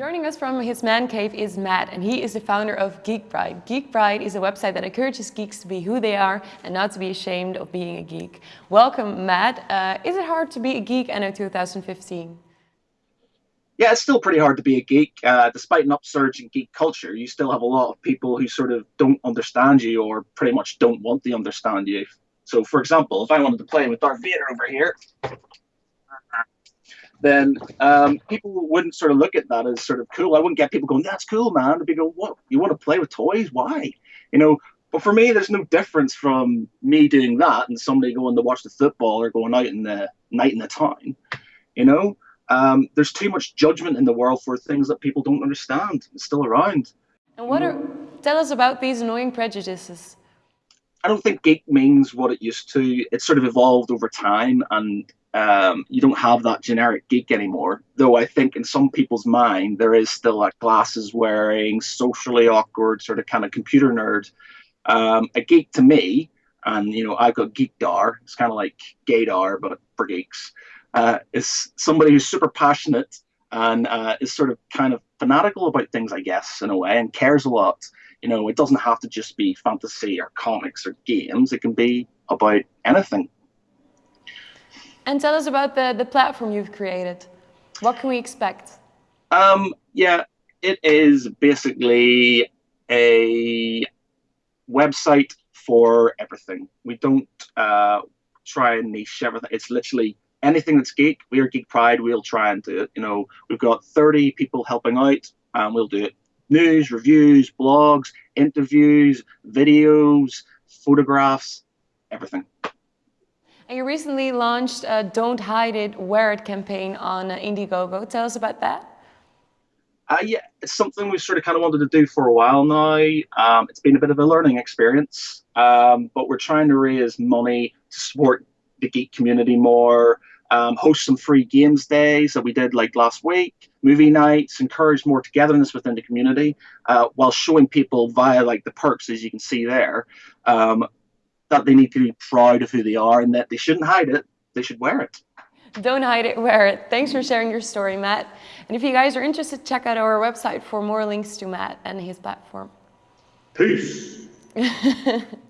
Joining us from his man cave is Matt, and he is the founder of Geek Pride. Geek Pride is a website that encourages geeks to be who they are and not to be ashamed of being a geek. Welcome, Matt. Uh, is it hard to be a geek in 2015? Yeah, it's still pretty hard to be a geek. Uh, despite an upsurge in geek culture, you still have a lot of people who sort of don't understand you or pretty much don't want to understand you. So, for example, if I wanted to play with Darth Vader over here, then um, people wouldn't sort of look at that as sort of cool. I wouldn't get people going, "That's cool, man." They'd be going, "What? You want to play with toys? Why?" You know. But for me, there's no difference from me doing that and somebody going to watch the football or going out in the night in the town. You know, um, there's too much judgment in the world for things that people don't understand. It's still around. And what are? Tell us about these annoying prejudices. I don't think geek means what it used to. It's sort of evolved over time, and um, you don't have that generic geek anymore. Though I think in some people's mind there is still that glasses wearing, socially awkward sort of kind of computer nerd. Um, a geek to me, and you know I've got geekdar. It's kind of like gaydar, but for geeks. Uh, is somebody who's super passionate and uh, is sort of kind of fanatical about things, I guess, in a way, and cares a lot. You know, it doesn't have to just be fantasy or comics or games. It can be about anything. And tell us about the, the platform you've created. What can we expect? Um, yeah, it is basically a website for everything. We don't uh, try and niche everything. It's literally anything that's geek. We are Geek Pride. We'll try and do it. You know, we've got 30 people helping out, and we'll do it. News, reviews, blogs, interviews, videos, photographs, everything. And you recently launched a Don't Hide It, Wear It campaign on Indiegogo. Tell us about that. Uh, yeah, it's something we've sort of kind of wanted to do for a while now. Um, it's been a bit of a learning experience, um, but we're trying to raise money to support the geek community more, um, host some free games days that we did like last week, movie nights, encourage more togetherness within the community, uh, while showing people via like the perks as you can see there, um, that they need to be proud of who they are and that they shouldn't hide it, they should wear it. Don't hide it, wear it. Thanks for sharing your story, Matt. And if you guys are interested, check out our website for more links to Matt and his platform. Peace.